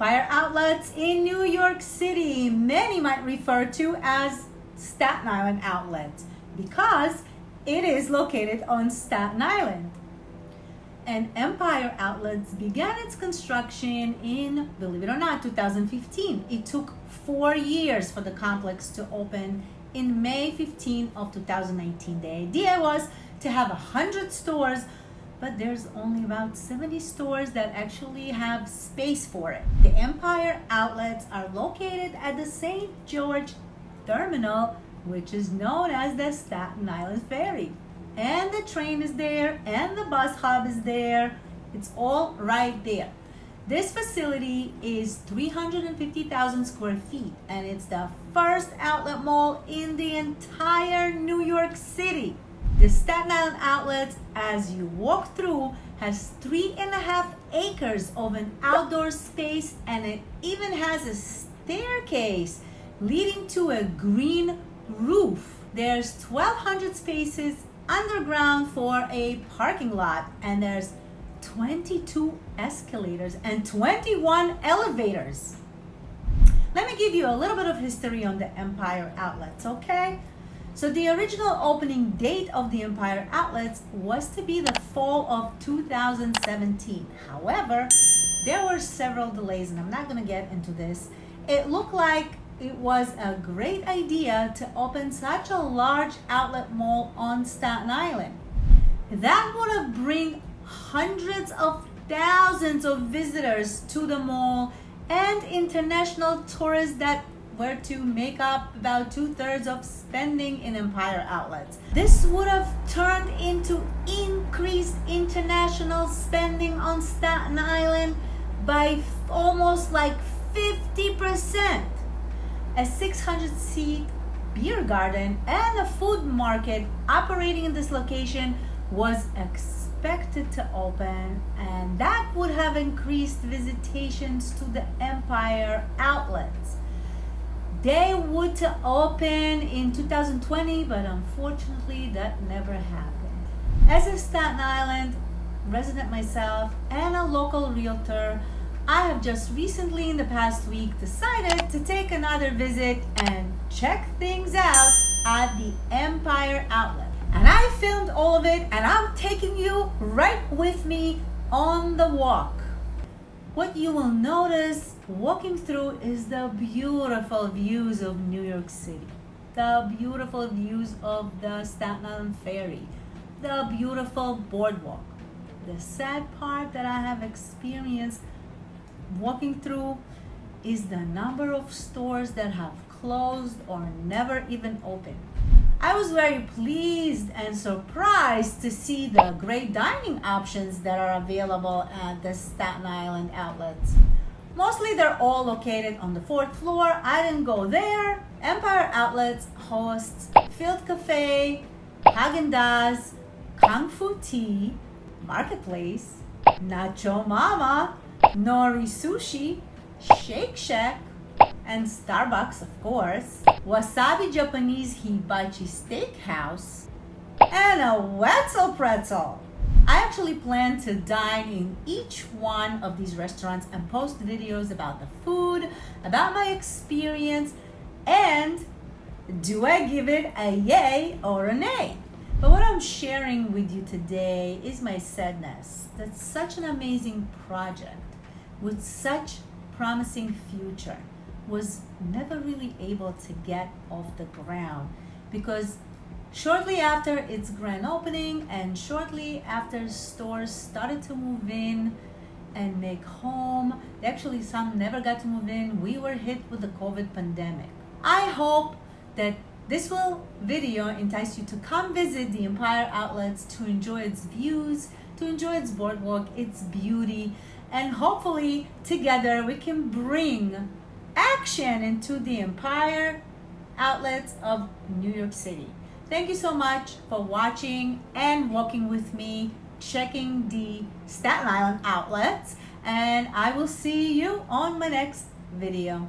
Empire Outlets in New York City. Many might refer to as Staten Island Outlet because it is located on Staten Island. And Empire Outlets began its construction in, believe it or not, 2015. It took four years for the complex to open in May 15 of 2019. The idea was to have 100 stores but there's only about 70 stores that actually have space for it. The Empire outlets are located at the St. George Terminal, which is known as the Staten Island Ferry. And the train is there, and the bus hub is there. It's all right there. This facility is 350,000 square feet, and it's the first outlet mall in the entire New York City. The Staten Island Outlets, as you walk through, has three and a half acres of an outdoor space and it even has a staircase leading to a green roof. There's 1,200 spaces underground for a parking lot and there's 22 escalators and 21 elevators. Let me give you a little bit of history on the Empire Outlets, okay? So the original opening date of the Empire Outlets was to be the fall of 2017. However, there were several delays and I'm not gonna get into this. It looked like it was a great idea to open such a large outlet mall on Staten Island. That would have bring hundreds of thousands of visitors to the mall and international tourists that were to make up about two-thirds of spending in Empire outlets. This would have turned into increased international spending on Staten Island by almost like 50%. A 600 seat beer garden and a food market operating in this location was expected to open and that would have increased visitations to the Empire outlets. They would open in 2020, but unfortunately that never happened. As a Staten Island resident myself and a local realtor, I have just recently in the past week decided to take another visit and check things out at the Empire Outlet. And I filmed all of it and I'm taking you right with me on the walk what you will notice walking through is the beautiful views of New York City, the beautiful views of the Staten Island Ferry, the beautiful boardwalk. The sad part that I have experienced walking through is the number of stores that have closed or never even opened. I was very pleased and surprised to see the great dining options that are available at the Staten Island outlets. Mostly they're all located on the fourth floor. I didn't go there. Empire Outlets hosts Field Cafe, Haagen-Dazs, Kung Fu Tea, Marketplace, Nacho Mama, Nori Sushi, Shake Shack, and Starbucks, of course, Wasabi Japanese Hibachi Steakhouse, and a Wetzel Pretzel. I actually plan to dine in each one of these restaurants and post videos about the food, about my experience, and do I give it a yay or a nay? But what I'm sharing with you today is my sadness that such an amazing project with such promising future was never really able to get off the ground because shortly after its grand opening and shortly after stores started to move in and make home actually some never got to move in we were hit with the covid pandemic. I hope that this will video entice you to come visit the empire outlets to enjoy its views to enjoy its boardwalk its beauty and hopefully together we can bring into the empire outlets of New York City. Thank you so much for watching and walking with me, checking the Staten Island outlets, and I will see you on my next video.